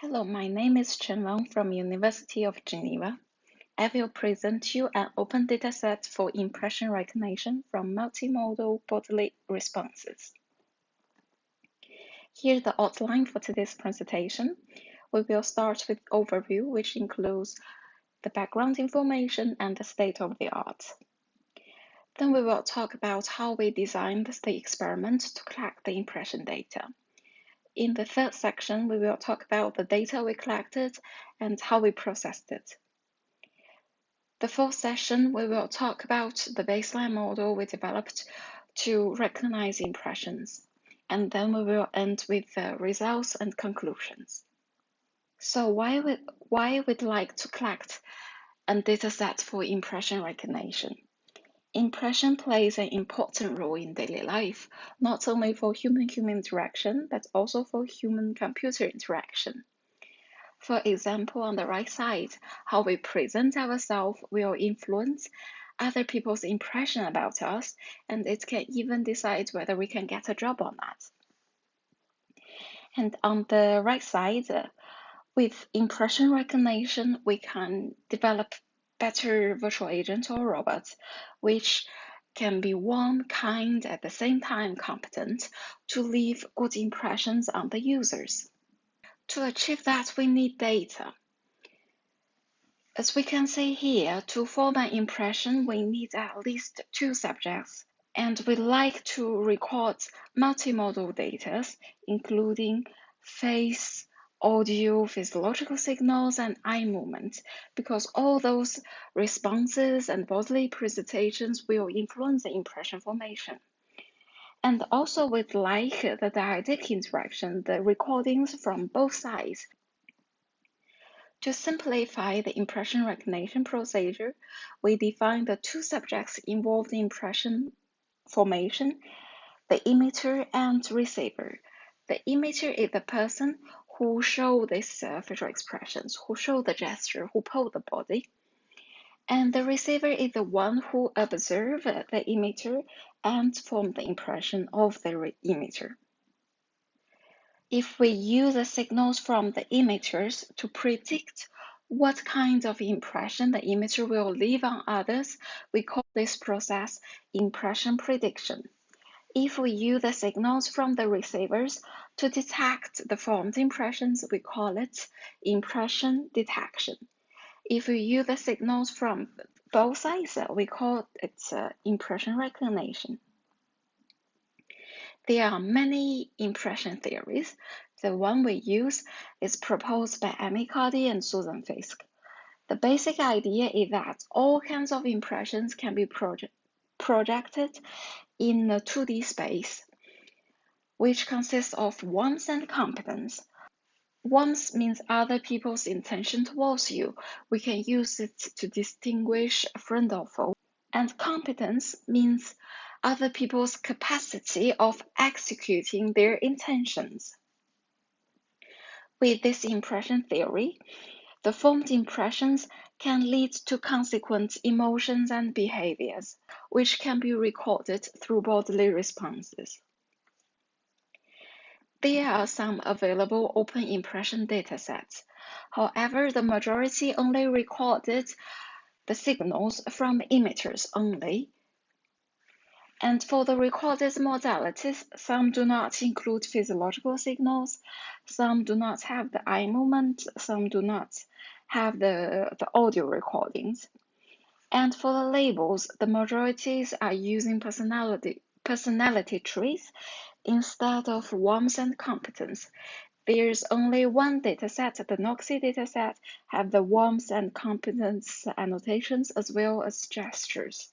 Hello, my name is Chen Wang from University of Geneva. I will present you an open dataset for impression recognition from multimodal bodily responses. Here's the outline for today's presentation. We will start with overview, which includes the background information and the state of the art. Then we will talk about how we designed the experiment to collect the impression data. In the third section, we will talk about the data we collected and how we processed it. The fourth session, we will talk about the baseline model we developed to recognize impressions. And then we will end with the results and conclusions. So why would why we'd like to collect a dataset for impression recognition? Impression plays an important role in daily life, not only for human-human interaction, but also for human-computer interaction. For example, on the right side, how we present ourselves will influence other people's impression about us, and it can even decide whether we can get a job or not. And on the right side, with impression recognition, we can develop better virtual agent or robot, which can be warm, kind, at the same time competent to leave good impressions on the users. To achieve that, we need data. As we can see here, to form an impression, we need at least two subjects, and we like to record multimodal data, including face, audio, physiological signals, and eye movement, because all those responses and bodily presentations will influence the impression formation. And also with like the dyadic interaction, the recordings from both sides. To simplify the impression recognition procedure, we define the two subjects involved in impression formation, the emitter and receiver. The emitter is the person who show these uh, facial expressions, who show the gesture, who pull the body. And the receiver is the one who observe the emitter and form the impression of the emitter. If we use the signals from the emitters to predict what kind of impression the emitter will leave on others, we call this process impression prediction. If we use the signals from the receivers to detect the formed impressions, we call it impression detection. If we use the signals from both sides, we call it uh, impression recognition. There are many impression theories. The one we use is proposed by Amy Cuddy and Susan Fiske. The basic idea is that all kinds of impressions can be project projected in a 2D space, which consists of warmth and competence. Warmth means other people's intention towards you. We can use it to distinguish friend or foe. And competence means other people's capacity of executing their intentions. With this impression theory, the formed impressions can lead to consequent emotions and behaviors, which can be recorded through bodily responses. There are some available open impression datasets. However, the majority only recorded the signals from emitters only. And for the recorded modalities, some do not include physiological signals, some do not have the eye movement, some do not have the, the audio recordings. And for the labels, the majorities are using personality, personality traits instead of warmth and competence. There's only one dataset, the NOXI dataset, have the warmth and competence annotations as well as gestures.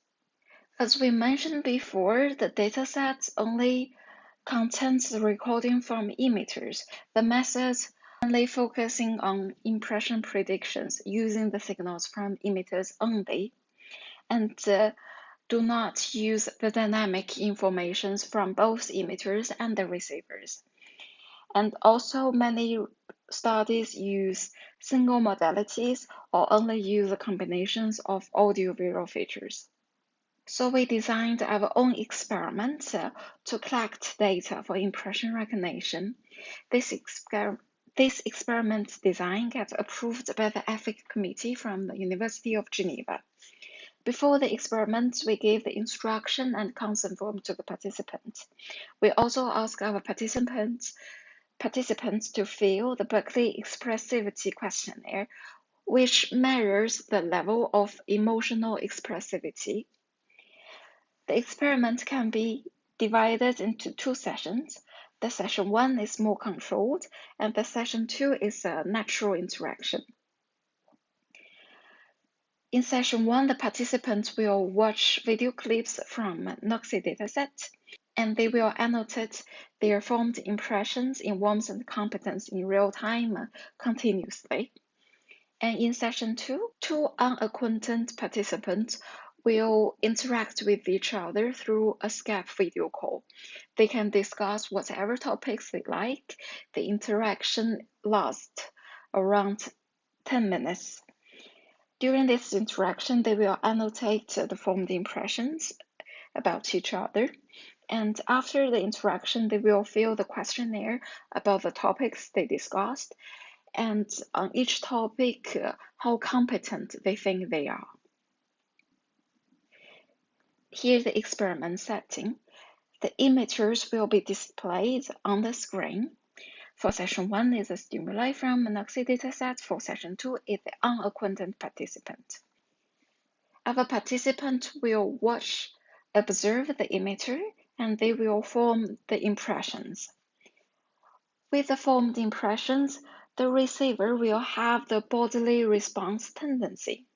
As we mentioned before, the dataset only contains the recording from emitters. The methods only focusing on impression predictions using the signals from emitters only, and uh, do not use the dynamic informations from both emitters and the receivers. And also many studies use single modalities or only use the combinations of audio-visual features. So we designed our own experiment uh, to collect data for impression recognition. This exper this experiment design got approved by the ethics committee from the University of Geneva. Before the experiment, we gave the instruction and consent form to the participants. We also asked our participants participants to fill the Berkeley Expressivity Questionnaire, which measures the level of emotional expressivity. The experiment can be divided into two sessions. The session one is more controlled, and the session two is a natural interaction. In session one, the participants will watch video clips from NOXI dataset, and they will annotate their formed impressions in warmth and competence in real time continuously. And in session two, two unacquainted participants will interact with each other through a Skype video call. They can discuss whatever topics they like. The interaction lasts around 10 minutes. During this interaction, they will annotate the formed impressions about each other. And after the interaction, they will fill the questionnaire about the topics they discussed and on each topic, uh, how competent they think they are. Here's the experiment setting. The emitters will be displayed on the screen. For session 1 is a stimuli from an dataset. For session 2 is the unacquainted participant. Our participant will watch, observe the emitter, and they will form the impressions. With the formed impressions, the receiver will have the bodily response tendency.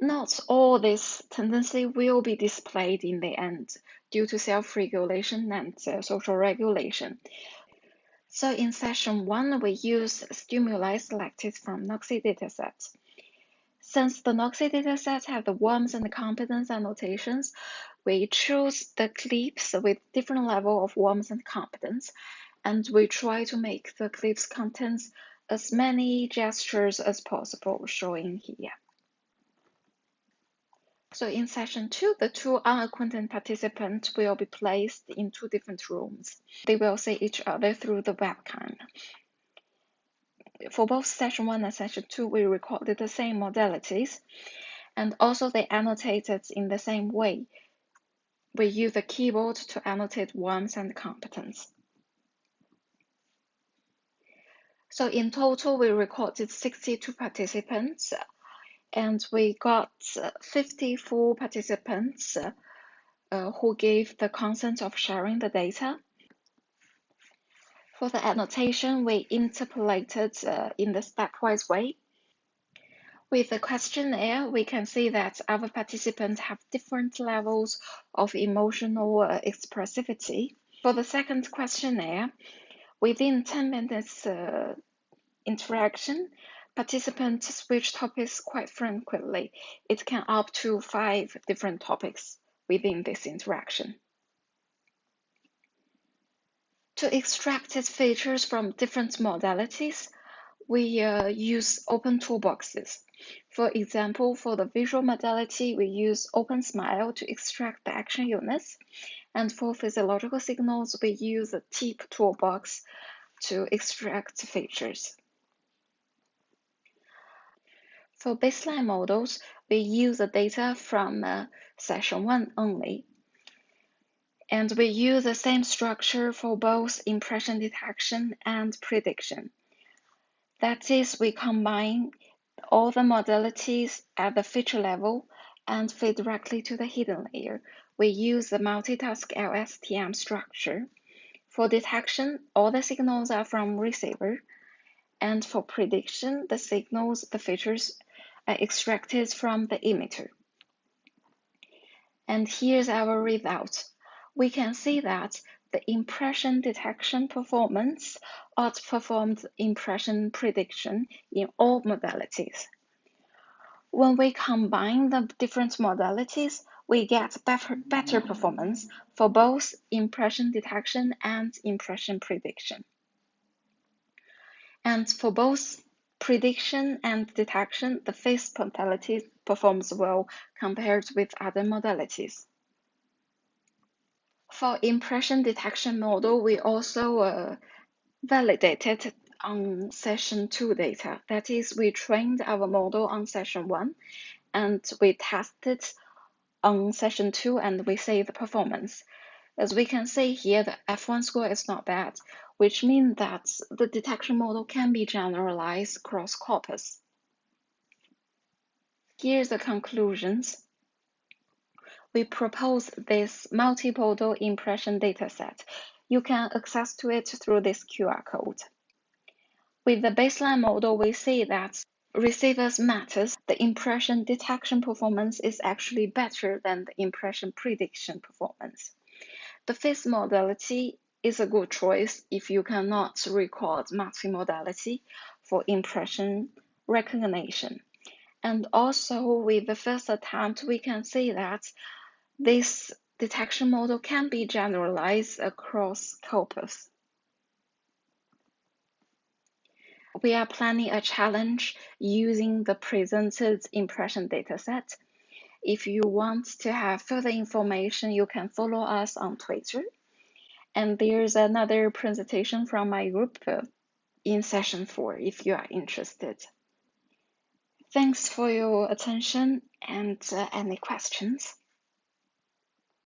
Not all this tendency will be displayed in the end due to self-regulation and uh, social regulation. So in session one, we use stimuli selected from NOXI datasets. Since the NOXI datasets have the warmth and the competence annotations, we choose the clips with different level of warmth and competence, and we try to make the clips contents as many gestures as possible, showing here. So in session two, the two unacquainted participants will be placed in two different rooms. They will see each other through the webcam. For both session one and session two, we recorded the same modalities, and also they annotated in the same way. We use the keyboard to annotate warmth and competence. So in total, we recorded 62 participants and we got uh, 54 participants uh, who gave the consent of sharing the data. For the annotation, we interpolated uh, in the stepwise way. With the questionnaire, we can see that our participants have different levels of emotional uh, expressivity. For the second questionnaire, within 10 minutes uh, interaction, Participants switch topics quite frequently. It can up to five different topics within this interaction. To extract its features from different modalities, we uh, use open toolboxes. For example, for the visual modality, we use OpenSmile to extract the action units. And for physiological signals, we use the TEAP toolbox to extract features. For baseline models, we use the data from uh, session 1 only. And we use the same structure for both impression detection and prediction. That is, we combine all the modalities at the feature level and feed directly to the hidden layer. We use the multitask LSTM structure. For detection, all the signals are from receiver. And for prediction, the signals, the features are extracted from the emitter. And here's our result. We can see that the impression detection performance outperformed impression prediction in all modalities. When we combine the different modalities, we get better, better performance for both impression detection and impression prediction. And for both prediction and detection, the face modality performs well compared with other modalities. For impression detection model, we also uh, validated on session 2 data. That is, we trained our model on session 1 and we tested on session 2 and we see the performance. As we can see here, the F1 score is not bad, which means that the detection model can be generalized across corpus. Here's the conclusions. We propose this multimodal impression dataset. You can access to it through this QR code. With the baseline model, we see that receivers matters, the impression detection performance is actually better than the impression prediction performance. The fifth modality is a good choice if you cannot record multimodality for impression recognition. And also with the first attempt, we can see that this detection model can be generalized across corpus. We are planning a challenge using the presented impression dataset. If you want to have further information, you can follow us on Twitter. And there's another presentation from my group in session four if you are interested. Thanks for your attention and uh, any questions.